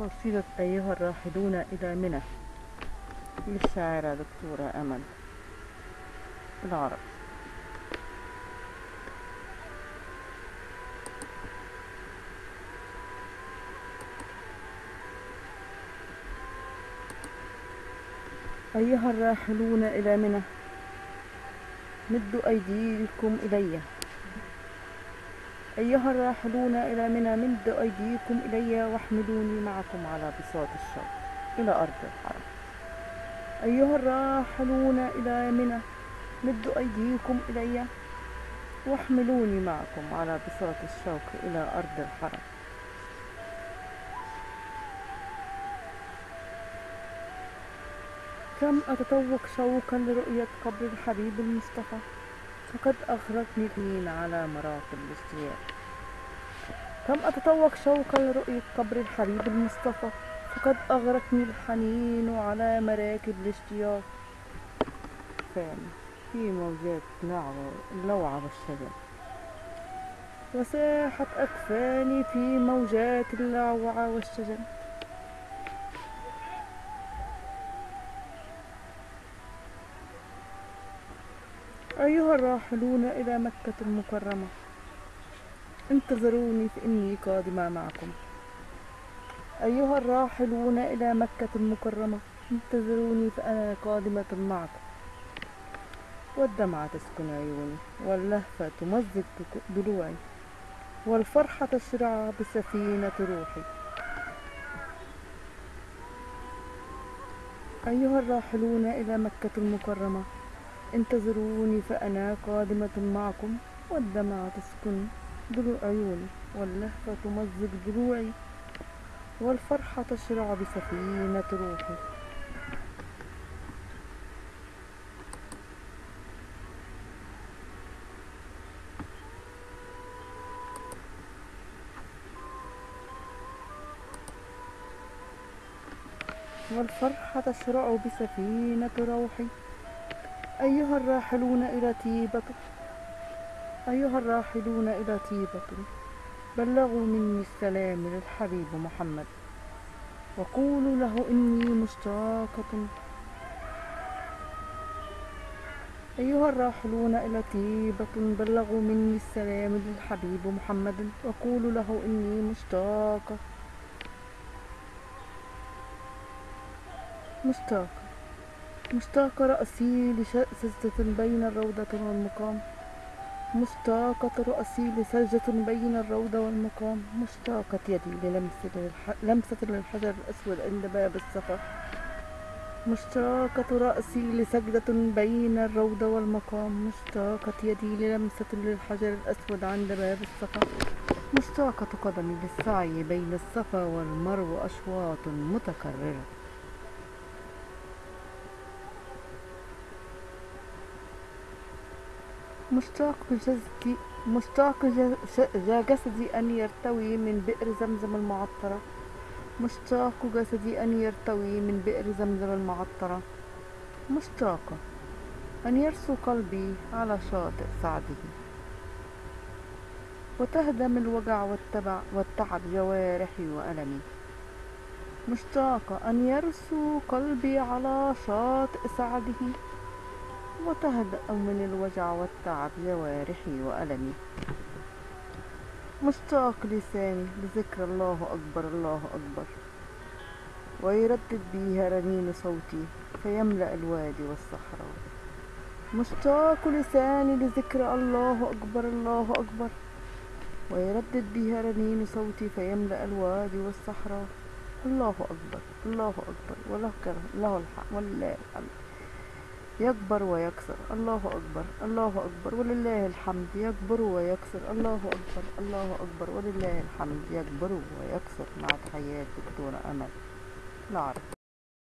قصيدة أيها الراحلون إلى منى. للشاعرة دكتورة أمل. بالعربي أيها الراحلون إلى منى. مدوا أيديكم إلي. أيها الراحلون إلى منى مدوا أيديكم إلي واحملوني معكم على بساط الشوق إلى أرض الحرم. أيها الراحلون إلى منى مدوا أيديكم إلي واحملوني معكم على بساط الشوق إلى أرض الحرم. كم أتطوق شوقا لرؤية قبر الحبيب المصطفى؟ فقد الحين على مراقب الاشتياق كم أتطوق شوقا لرؤية قبر الحبيب المصطفى؟ فقد أغرتني الحنين على مراكب الاشتياق. فاني في موجات اللوعة والشجن وساحت أكفاني في موجات اللوعة والشجن. أيها الراحلون إلى مكة المكرمة. انتظروني فإني قادمة معكم. أيها الراحلون إلى مكة المكرمة انتظروني فأنا قادمة معكم. والدمعة تسكن عيوني واللهفة تمزق ضلوعي والفرحة تشرع بسفينة روحي. أيها الراحلون إلى مكة المكرمة انتظروني فأنا قادمة معكم. والدمعة تسكن ضلوع عيوني واللهفة تمزق ضلوعي والفرحة تشرع بسفينة روحي. والفرحة تشرع بسفينة روحي. أيها الراحلون إلى تيبة أيها الراحلون إلى تيبة بلغوا مني السلام للحبيب محمد. وقولوا له إني مشتاقة. أيها الراحلون إلى تيبة بلغوا مني السلام للحبيب محمد. وقولوا له إني مشتاقة. مشتاقة. مشتاقة رأسي لسجدة بين الروضة والمقام. مشتاقة رأسي لسجدة بين الروضة والمقام مشتاقة يدي للمسة لمسة للحجر الأسود عند باب الصفا مشتاقة رأسي لسجدة بين الروضة والمقام مشتاقة يدي للمسة للحجر الأسود عند باب الصفا مشتاقة قدمي للسعي بين الصفا والمروة أشواط متكررة. مشتاق جسدي مشتاق جسدي أن يرتوي من بئر زمزم المعطرة. مشتاق جسدي أن يرتوي من بئر زمزم المعطرة. مشتاقة أن يرسو قلبي على شاطئ سعده. وتهدم الوجع والتبع والتعب جوارحي وألمي. مشتاقة أن يرسو قلبي على شاطئ سعده. وتهدأ من الوجع والتعب جوارحي وألمي. مشتاق لساني لذكر الله أكبر الله أكبر. ويردد بها رنين صوتي فيملأ الوادي والصحراء. مشتاق لساني لذكر الله أكبر الله أكبر. ويردد بها رنين صوتي فيملأ الوادي والصحراء. الله أكبر الله أكبر. وله له الحق ولله الحمد. يكبر ويكسر. الله أكبر. الله أكبر. ولله الحمد. يكبر ويكسر. الله أكبر. الله أكبر. ولله الحمد. يكبر ويكسر مع تحيات دكتورة أمل. العرب